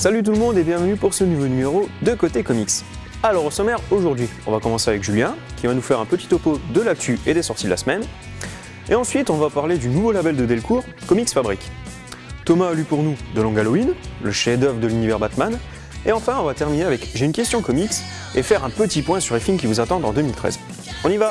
Salut tout le monde et bienvenue pour ce nouveau numéro de Côté Comics. Alors au sommaire aujourd'hui, on va commencer avec Julien qui va nous faire un petit topo de l'actu et des sorties de la semaine. Et ensuite on va parler du nouveau label de Delcourt, Comics Fabric. Thomas a lu pour nous de Long Halloween, le chef-d'œuvre de l'univers Batman. Et enfin on va terminer avec J'ai une question comics et faire un petit point sur les films qui vous attendent en 2013. On y va